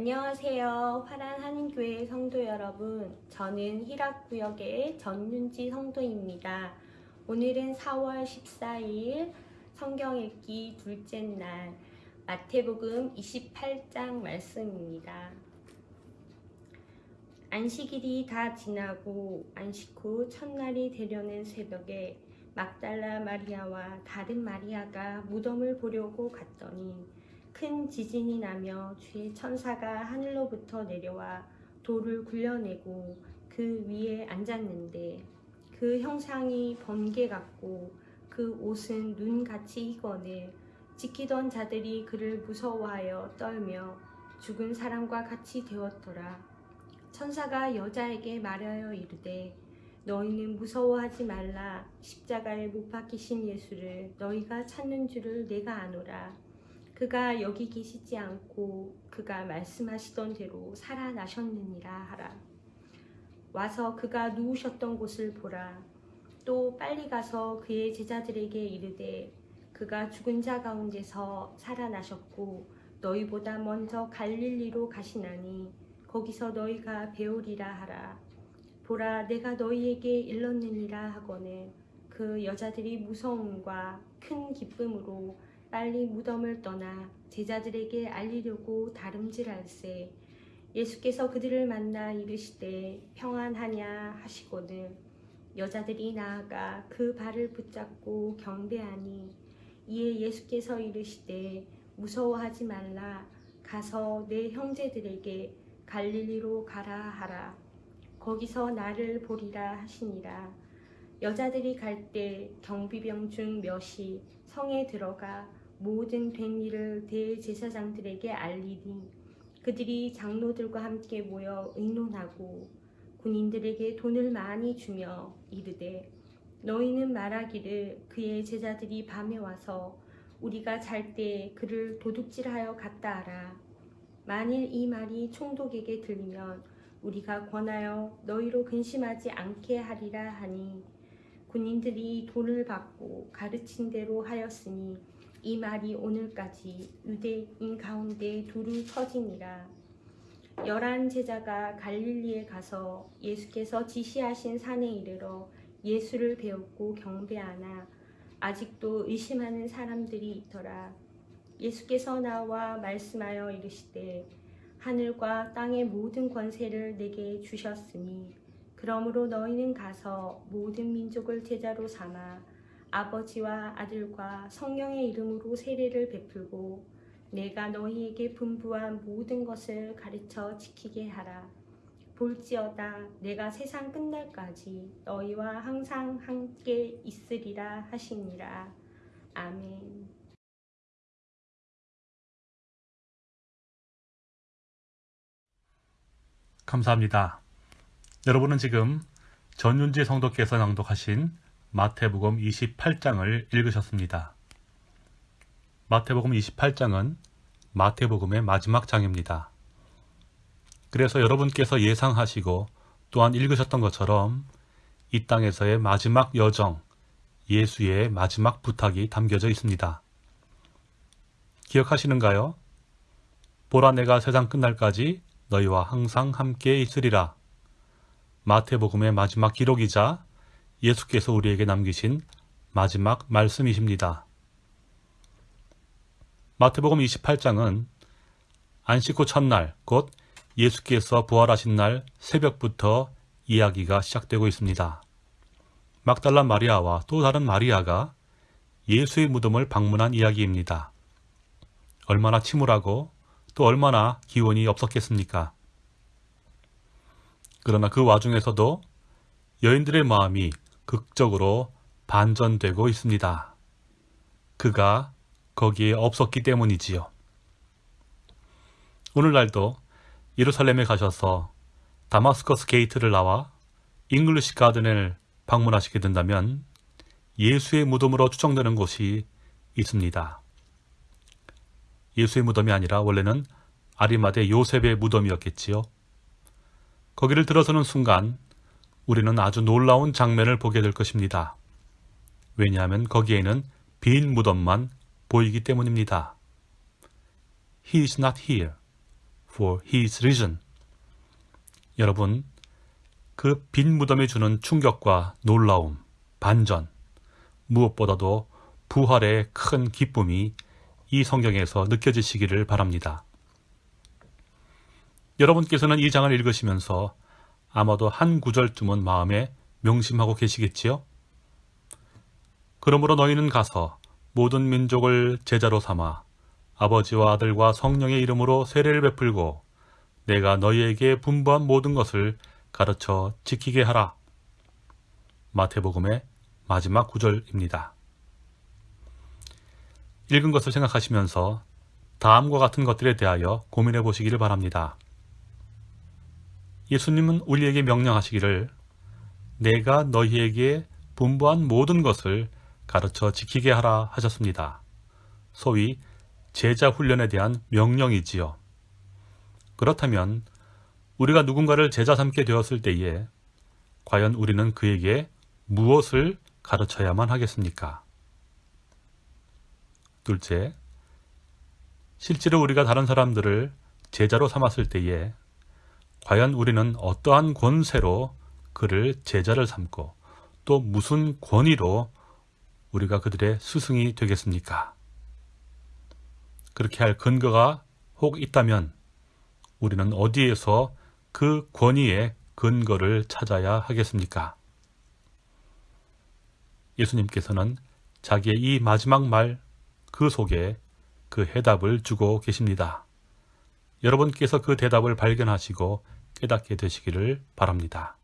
안녕하세요. 화란 한인교회 성도 여러분. 저는 희락구역의 전윤지 성도입니다. 오늘은 4월 14일 성경 읽기 둘째 날 마태복음 28장 말씀입니다. 안식일이 다 지나고 안식 후 첫날이 되려는 새벽에 막달라 마리아와 다른 마리아가 무덤을 보려고 갔더니 큰 지진이 나며 주의 천사가 하늘로부터 내려와 돌을 굴려내고 그 위에 앉았는데 그 형상이 번개 같고 그 옷은 눈같이 희거늘 지키던 자들이 그를 무서워하여 떨며 죽은 사람과 같이 되었더라. 천사가 여자에게 말하여 이르되 너희는 무서워하지 말라 십자가에 못 박히신 예수를 너희가 찾는 줄을 내가 아노라. 그가 여기 계시지 않고 그가 말씀하시던 대로 살아나셨느니라 하라. 와서 그가 누우셨던 곳을 보라. 또 빨리 가서 그의 제자들에게 이르되 그가 죽은 자 가운데서 살아나셨고 너희보다 먼저 갈릴리로 가시나니 거기서 너희가 배우리라 하라. 보라 내가 너희에게 일렀느니라 하거늘 그 여자들이 무서움과 큰 기쁨으로 빨리 무덤을 떠나 제자들에게 알리려고 다름질할세. 예수께서 그들을 만나 이르시되 평안하냐 하시거늘 여자들이 나아가 그 발을 붙잡고 경배하니 이에 예수께서 이르시되 무서워하지 말라. 가서 내 형제들에게 갈릴리로 가라 하라. 거기서 나를 보리라 하시니라 여자들이 갈 때 경비병 중 몇이 성에 들어가 모든 된 일을 대제사장들에게 알리니 그들이 장로들과 함께 모여 의논하고 군인들에게 돈을 많이 주며 이르되 너희는 말하기를 그의 제자들이 밤에 와서 우리가 잘 때 그를 도둑질하여 갔다 하라. 만일 이 말이 총독에게 들리면 우리가 권하여 너희로 근심하지 않게 하리라 하니 군인들이 돈을 받고 가르친 대로 하였으니 이 말이 오늘까지 유대인 가운데 두루 터지니라. 열한 제자가 갈릴리에 가서 예수께서 지시하신 산에 이르러 예수를 배웠고 경배하나 아직도 의심하는 사람들이 있더라. 예수께서 나와 말씀하여 이르시되 하늘과 땅의 모든 권세를 내게 주셨으니 그러므로 너희는 가서 모든 민족을 제자로 삼아 아버지와 아들과 성령의 이름으로 세례를 베풀고 내가 너희에게 분부한 모든 것을 가르쳐 지키게 하라. 볼지어다 내가 세상 끝날까지 너희와 항상 함께 있으리라 하시니라. 아멘. 여러분은 지금 전윤지 성도께서 낭독하신 마태복음 28장을 읽으셨습니다. 마태복음 28장은 마태복음의 마지막 장입니다. 그래서 여러분께서 예상하시고 또한 읽으셨던 것처럼 이 땅에서의 마지막 여정, 예수의 마지막 부탁이 담겨져 있습니다. 기억하시는가요? 보라 내가 세상 끝날까지 너희와 항상 함께 있으리라. 마태복음의 마지막 기록이자 예수께서 우리에게 남기신 마지막 말씀이십니다. 마태복음 28장은 안식 후 첫날, 곧 예수께서 부활하신 날 새벽부터 이야기가 시작되고 있습니다. 막달라 마리아와 또 다른 마리아가 예수의 무덤을 방문한 이야기입니다. 얼마나 침울하고 또 얼마나 기운이 없었겠습니까? 그러나 그 와중에서도 여인들의 마음이 극적으로 반전되고 있습니다. 그가 거기에 없었기 때문이지요. 오늘날도 예루살렘에 가셔서 다마스커스 게이트를 나와 잉글리시 가든을 방문하시게 된다면 예수의 무덤으로 추정되는 곳이 있습니다. 예수의 무덤이 아니라 원래는 아리마대 요셉의 무덤이었겠지요. 거기를 들어서는 순간 우리는 아주 놀라운 장면을 보게 될 것입니다. 왜냐하면 거기에는 빈 무덤만 보이기 때문입니다. He is not here, for he is risen. 여러분, 그 빈 무덤이 주는 충격과 놀라움, 반전, 무엇보다도 부활의 큰 기쁨이 이 성경에서 느껴지시기를 바랍니다. 여러분께서는 이 장을 읽으시면서 아마도 한 구절쯤은 마음에 명심하고 계시겠지요? 그러므로 너희는 가서 모든 민족을 제자로 삼아 아버지와 아들과 성령의 이름으로 세례를 베풀고 내가 너희에게 분부한 모든 것을 가르쳐 지키게 하라. 마태복음의 마지막 구절입니다. 읽은 것을 생각하시면서 다음과 같은 것들에 대하여 고민해 보시기를 바랍니다. 예수님은 우리에게 명령하시기를 내가 너희에게 분부한 모든 것을 가르쳐 지키게 하라 하셨습니다. 소위 제자 훈련에 대한 명령이지요. 그렇다면 우리가 누군가를 제자 삼게 되었을 때에 과연 우리는 그에게 무엇을 가르쳐야만 하겠습니까? 둘째, 실제로 우리가 다른 사람들을 제자로 삼았을 때에 과연 우리는 어떠한 권세로 그를 제자를 삼고 또 무슨 권위로 우리가 그들의 스승이 되겠습니까? 그렇게 할 근거가 혹 있다면 우리는 어디에서 그 권위의 근거를 찾아야 하겠습니까? 예수님께서는 자기의 이 마지막 말 그 속에 그 해답을 주고 계십니다. 여러분께서 그 대답을 발견하시고 깨닫게 되시기를 바랍니다.